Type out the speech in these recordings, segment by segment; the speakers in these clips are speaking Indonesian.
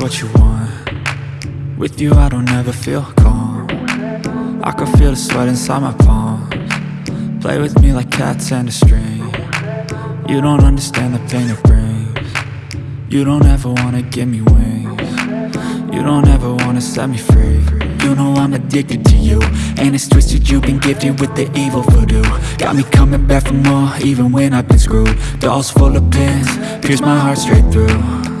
what you want. With you I don't ever feel calm. I can feel the sweat inside my palms. Play with me like cats and a string. You don't understand the pain it brings. You don't ever wanna give me wings. You don't ever wanna set me free. You know I'm addicted to you And it's twisted. You've been gifted with the evil voodoo. Got me coming back for more even when I've been screwed. Dolls full of pins, pierce my heart straight through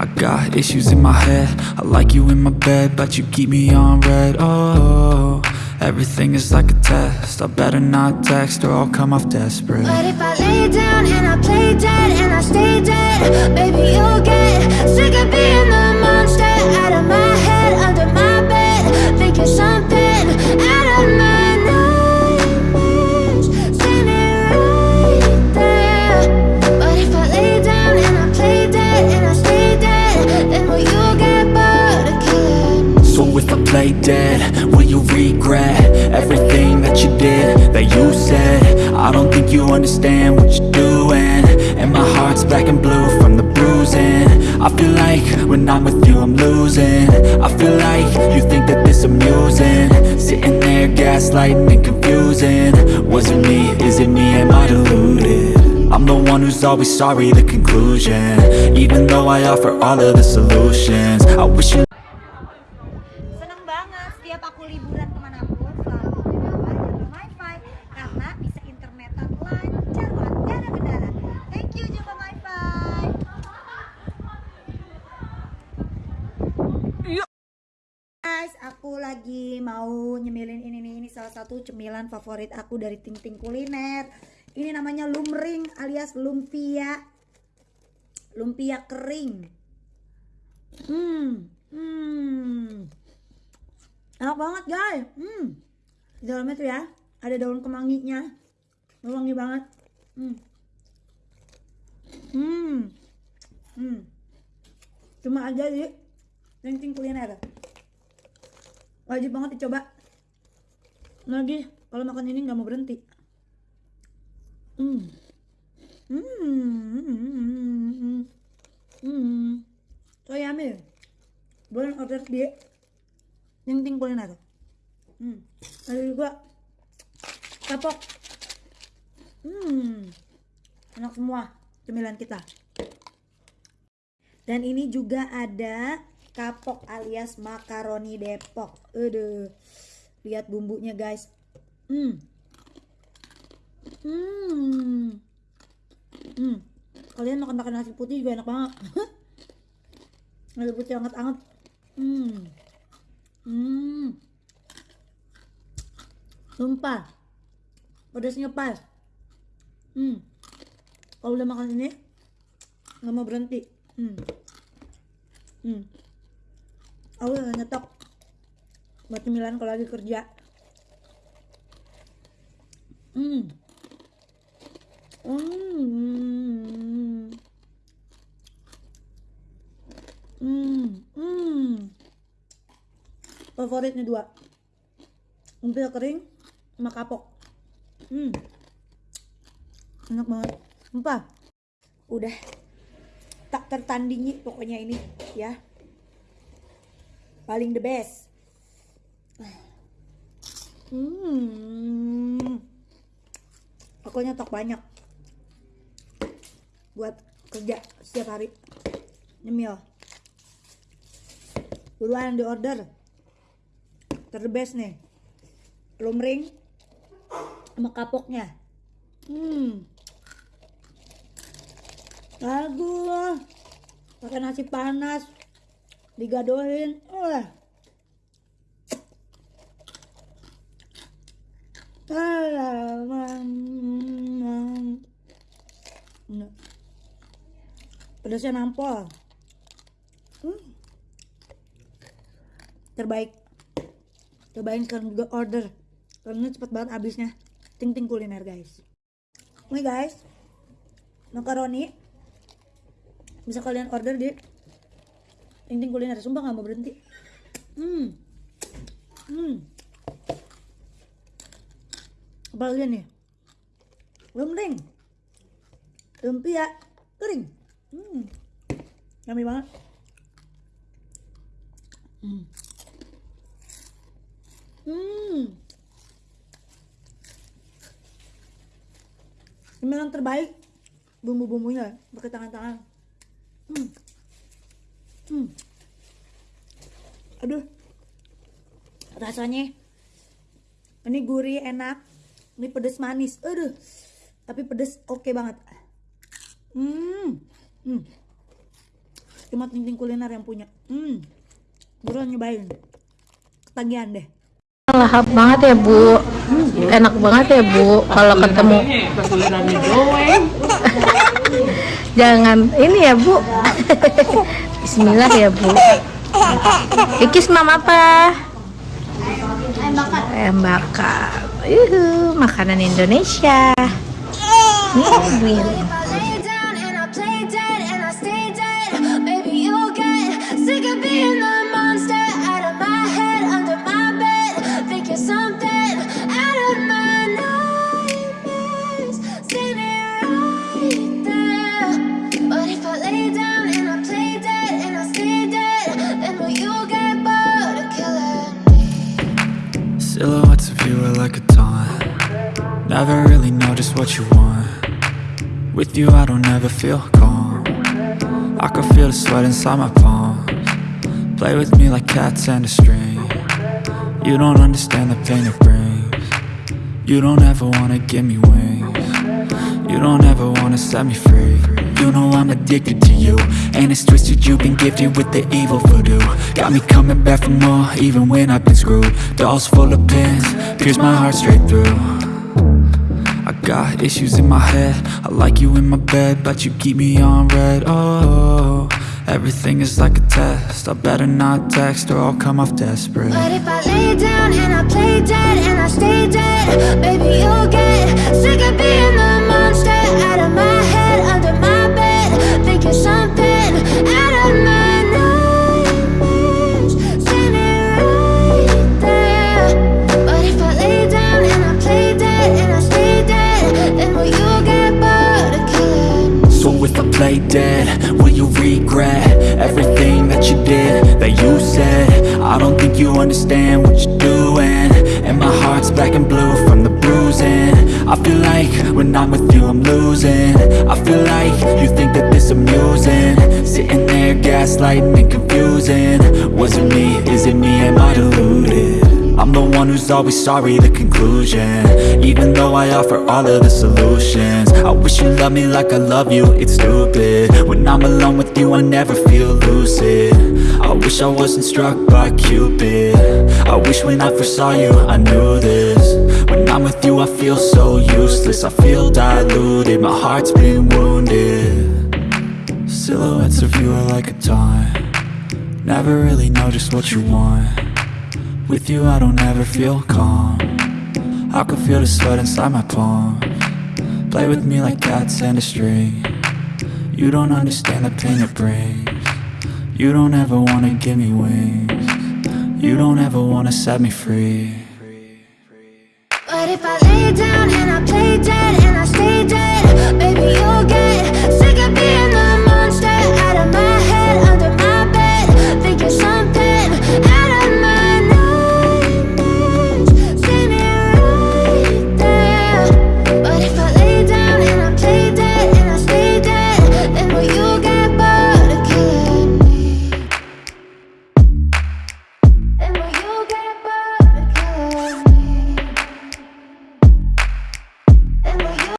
I got issues in my head. I like you in my bed But you keep me on red. Oh, everything is like a test. I better not text or I'll come off desperate. But if I you understand what you're doing. And my heart's black and blue from the bruising. I feel like when I'm with you I'm losing. I feel like you think that this amusing. Sitting there gaslighting and confusing. Was it me, is it me, am I deluded? I'm the one who's always sorry, the conclusion. Even though I offer all of the solutions. I wish you Seneng banget setiap aku liburan kemanapun lagi mau nyemilin ini nih. Ini salah satu cemilan favorit aku dari Ting Ting Kuliner. Ini namanya lumring alias lumpia. Lumpia kering. Hmm. Hmm. Enak banget guys. Hmm. Di dalamnya tuh ya ada daun kemanginya. Wangi banget. Hmm. Hmm. Hmm. Cuma aja di Ting kuliner. Wajib banget dicoba. Lagi kalau makan ini nggak mau berhenti. Hmm. Hmm. Hmm. Hmm. So yummy. Boleh order di Ting Ting Kuliner. Hmm. Ada juga kapok. Hmm. Enak semua cemilan kita. Dan ini juga ada kapok alias makaroni Depok. Aduh. Lihat bumbunya, guys. Hmm. Hmm. Hmm. Kalian makan makan nasi putih juga enak banget. nasi putih anget-anget. Hmm. Hmm. Sumpah. Pedasnya pas. Hmm. Kalau udah makan ini nggak mau berhenti. Hmm. Hmm. Aku udah nyetok buat cemilan kalau lagi kerja. Hmm. Hmm. Hmm. Hmm. Favoritnya dua. Lumpia kering sama kapok. Hmm. Enak banget. Sumpah. Udah tak tertandingi pokoknya ini ya. Paling the best. Hmm. Aku nyetok banyak buat kerja setiap hari. Nyemil. Buruan di order. Terbest nih. Lumring sama kapoknya. Hmm. Aduh. Pakai nasi panas. Digadohin. Wah. Pedasnya nampol. Hmm. Terbaik. Cobain sekarang juga order. Karena cepet banget habisnya. Ting ting kuliner guys. Ini guys. Makaroni. Bisa kalian order di Ting ting kuliner. Sumpah nggak mau berhenti. Hmm. Hmm. Apalagi nih? Lumring. Lumpia kering. Hmm. Yummy banget. Hmm. Cemilan terbaik bumbu-bumbunya pakai tangan-tangan. Hmm. Hmm. Aduh. Rasanya ini gurih enak. Ini pedes manis. Aduh. Tapi pedes oke banget. Hmm. Hmm. Cuma ting kuliner yang punya. Hmm. Buruan nyobain. Ketagihan deh. lahap banget ya bu enak banget ya bu kalau ketemu jangan ini ya bu Bismillah ya bu. Ikis mam apa? Ayam bakar. Yuhu, makanan Indonesia. Hmm, Never really know just what you want. With you I don't ever feel calm. I can feel the sweat inside my palms. Play with me like cats and a string. You don't understand the pain it brings. You don't ever wanna give me wings. You don't ever wanna set me free. You know I'm addicted to you And it's twisted you've been gifted with the evil voodoo. Got me coming back for more even when I've been screwed. Dolls full of pins, pierce my heart straight through got issues in my head. I like you in my bed But you keep me on red. Oh, everything is like a test. I better not text or I'll come off desperate. But if I lay down and I play dead and I stay Play dead, will you regret everything that you did, that you said? I don't think you understand what you're doing. And my heart's black and blue from the bruising. I feel like when I'm with you I'm losing. I feel like you think that this amusing. Sitting there gaslighting and confusing. Was it me, is it me, am I deluded? I'm the one who's always sorry, the conclusion. Even though I offer all of the solutions. I wish you loved me like I love you, it's stupid. When I'm alone with you, I never feel lucid. I wish I wasn't struck by Cupid. I wish when I first saw you, I knew this. When I'm with you, I feel so useless. I feel diluted, my heart's been wounded. Silhouettes of you are like a taunt. Never really know just what you want with you I don't ever feel calm. I can feel the sweat inside my palm. Play with me like cats and a string. You don't understand the pain it brings. You don't ever wanna give me wings. You don't ever wanna set me free. But if I lay down and I play dead and